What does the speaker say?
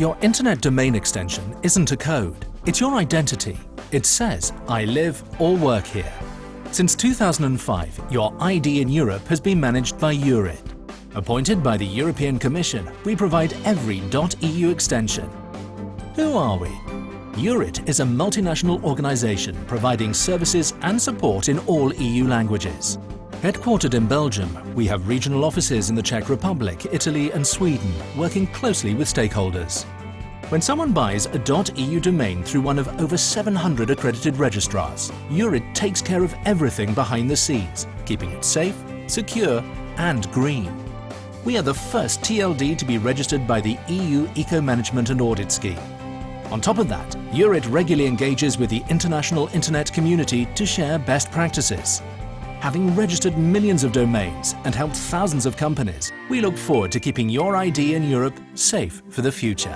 Your internet domain extension isn't a code, it's your identity. It says, I live or work here. Since 2005, your ID in Europe has been managed by Eurid. Appointed by the European Commission, we provide every .eu extension. Who are we? Eurid is a multinational organisation providing services and support in all EU languages. Headquartered in Belgium, we have regional offices in the Czech Republic, Italy and Sweden, working closely with stakeholders. When someone buys a .eu domain through one of over 700 accredited registrars, Eurid takes care of everything behind the scenes, keeping it safe, secure and green. We are the first TLD to be registered by the EU Eco-Management and Audit Scheme. On top of that, Eurid regularly engages with the international internet community to share best practices. Having registered millions of domains and helped thousands of companies, we look forward to keeping your ID in Europe safe for the future.